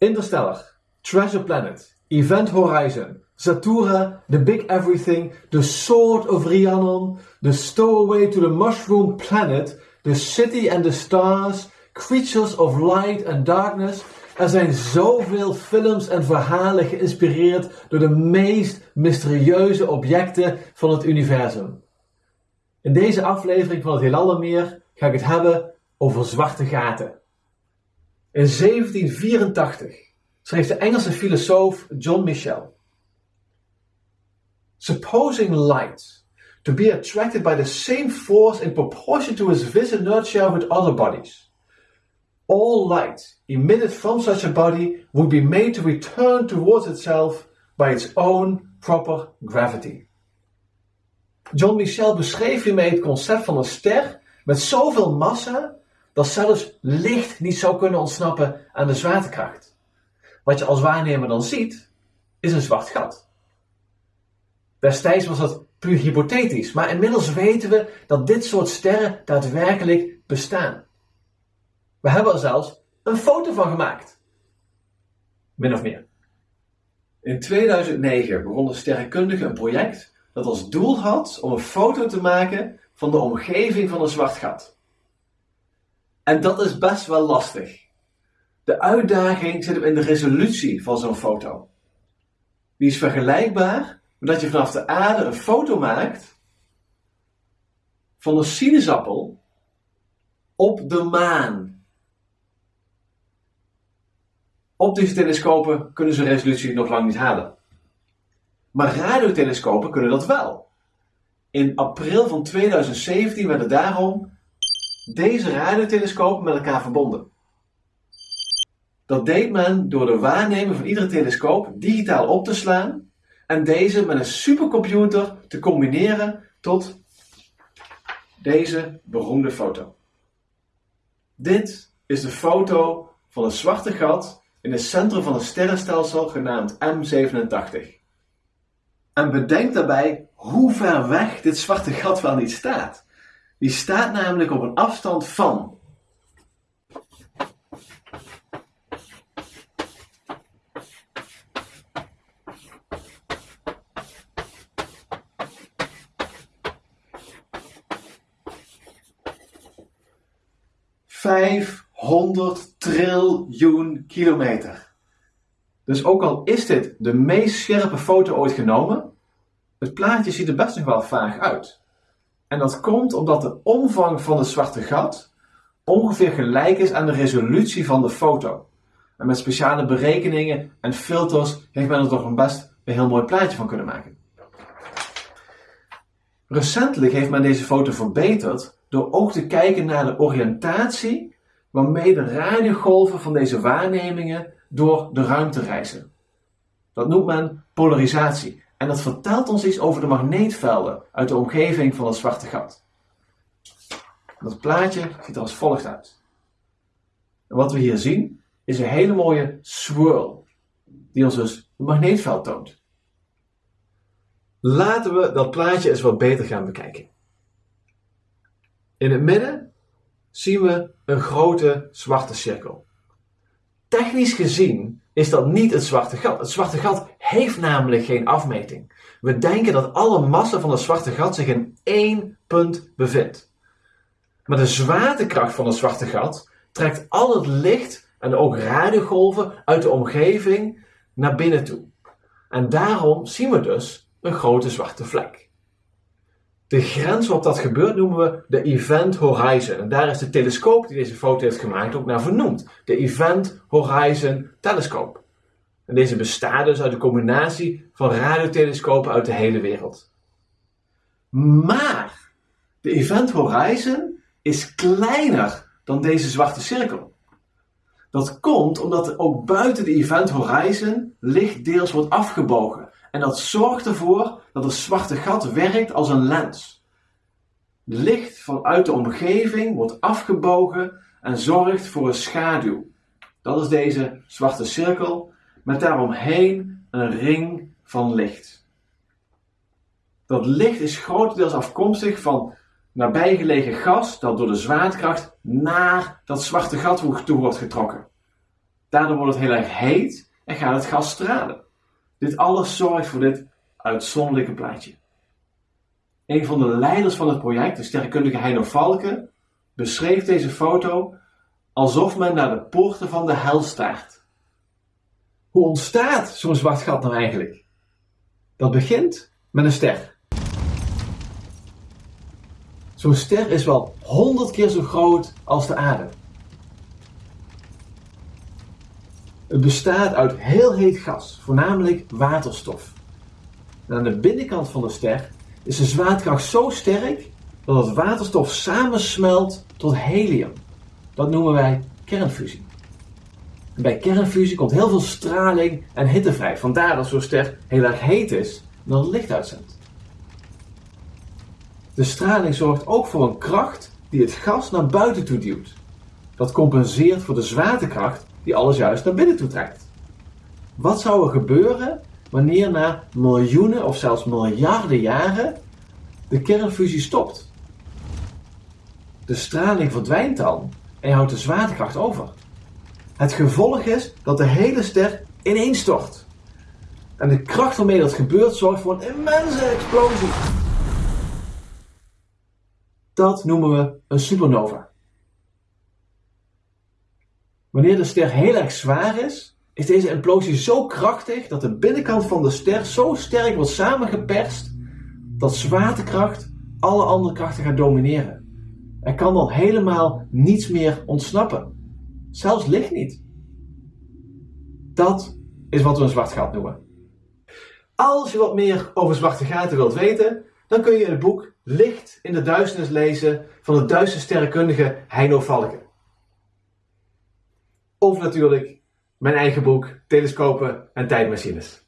Interstellar, Treasure Planet, Event Horizon, Satura, The Big Everything, The Sword of Rhiannon, The Stowaway to the Mushroom Planet, The City and the Stars, Creatures of Light and Darkness. Er zijn zoveel films en verhalen geïnspireerd door de meest mysterieuze objecten van het universum. In deze aflevering van het Heelal Meer ga ik het hebben over zwarte gaten. In 1784 schreef de Engelse filosoof John Michel Supposing light to be attracted by the same force in proportion to its vis inertia with other bodies. All light emitted from such a body would be made to return towards itself by its own proper gravity. John Michel beschreef hiermee het concept van een ster met zoveel massa dat zelfs licht niet zou kunnen ontsnappen aan de zwaartekracht. Wat je als waarnemer dan ziet, is een zwart gat. Destijds was dat puur hypothetisch, maar inmiddels weten we dat dit soort sterren daadwerkelijk bestaan. We hebben er zelfs een foto van gemaakt. Min of meer. In 2009 begon de sterrenkundige een project dat als doel had om een foto te maken van de omgeving van een zwart gat. En dat is best wel lastig. De uitdaging zit hem in de resolutie van zo'n foto. Die is vergelijkbaar met dat je vanaf de aarde een foto maakt van een sinaasappel op de maan. Optische telescopen kunnen zo'n resolutie nog lang niet halen. Maar radiotelescopen kunnen dat wel. In april van 2017 werden daarom deze radiotelescopen met elkaar verbonden. Dat deed men door de waarnemer van iedere telescoop digitaal op te slaan en deze met een supercomputer te combineren tot deze beroemde foto. Dit is de foto van een zwarte gat in het centrum van een sterrenstelsel genaamd M87. En bedenk daarbij hoe ver weg dit zwarte gat wel niet staat. Die staat namelijk op een afstand van Vijfhonderd triljoen kilometer. Dus ook al is dit de meest scherpe foto ooit genomen, het plaatje ziet er best nog wel vaag uit. En dat komt omdat de omvang van het zwarte gat ongeveer gelijk is aan de resolutie van de foto. En met speciale berekeningen en filters heeft men er toch een best een heel mooi plaatje van kunnen maken. Recentelijk heeft men deze foto verbeterd door ook te kijken naar de oriëntatie waarmee de radiogolven van deze waarnemingen door de ruimte reizen. Dat noemt men polarisatie. En dat vertelt ons iets over de magneetvelden uit de omgeving van het zwarte gat. Dat plaatje ziet er als volgt uit. Wat we hier zien is een hele mooie swirl, die ons dus een magneetveld toont. Laten we dat plaatje eens wat beter gaan bekijken. In het midden zien we een grote zwarte cirkel. Technisch gezien is dat niet het zwarte gat. Het zwarte gat heeft namelijk geen afmeting. We denken dat alle massa van het zwarte gat zich in één punt bevindt. Maar de zwaartekracht van het zwarte gat trekt al het licht en ook radiogolven uit de omgeving naar binnen toe. En daarom zien we dus een grote zwarte vlek. De grens waarop dat gebeurt noemen we de Event Horizon. En daar is de telescoop die deze foto heeft gemaakt ook naar vernoemd. De Event Horizon Telescope. En deze bestaat dus uit een combinatie van radiotelescopen uit de hele wereld. Maar de Event Horizon is kleiner dan deze zwarte cirkel. Dat komt omdat ook buiten de Event Horizon licht deels wordt afgebogen. En dat zorgt ervoor dat het zwarte gat werkt als een lens. Licht vanuit de omgeving wordt afgebogen en zorgt voor een schaduw. Dat is deze zwarte cirkel met daaromheen een ring van licht. Dat licht is grotendeels afkomstig van nabijgelegen gas dat door de zwaartekracht naar dat zwarte gat toe wordt getrokken. Daardoor wordt het heel erg heet en gaat het gas stralen. Dit alles zorgt voor dit uitzonderlijke plaatje. Een van de leiders van het project, de sterrenkundige Heino Valken, beschreef deze foto alsof men naar de poorten van de hel staart. Hoe ontstaat zo'n zwart gat nou eigenlijk? Dat begint met een ster. Zo'n ster is wel 100 keer zo groot als de aarde. Het bestaat uit heel heet gas, voornamelijk waterstof. Aan de binnenkant van de ster is de zwaartekracht zo sterk dat het waterstof samensmelt tot helium. Dat noemen wij kernfusie. Bij kernfusie komt heel veel straling en hitte vrij. Vandaar dat zo'n ster heel erg heet is en dan het licht uitzendt. De straling zorgt ook voor een kracht die het gas naar buiten toe duwt. Dat compenseert voor de zwaartekracht die alles juist naar binnen toe trekt. Wat zou er gebeuren wanneer na miljoenen of zelfs miljarden jaren de kernfusie stopt? De straling verdwijnt dan en je houdt de zwaartekracht over. Het gevolg is dat de hele ster ineenstort. En de kracht waarmee dat gebeurt zorgt voor een immense explosie. Dat noemen we een supernova. Wanneer de ster heel erg zwaar is, is deze implosie zo krachtig dat de binnenkant van de ster zo sterk wordt samengeperst dat zwaartekracht alle andere krachten gaat domineren. Er kan dan helemaal niets meer ontsnappen. Zelfs licht niet. Dat is wat we een zwart gat noemen. Als je wat meer over zwarte gaten wilt weten, dan kun je het boek Licht in de duisternis lezen van de Duitse sterrenkundige Heino Valken. Of natuurlijk mijn eigen boek Telescopen en Tijdmachines.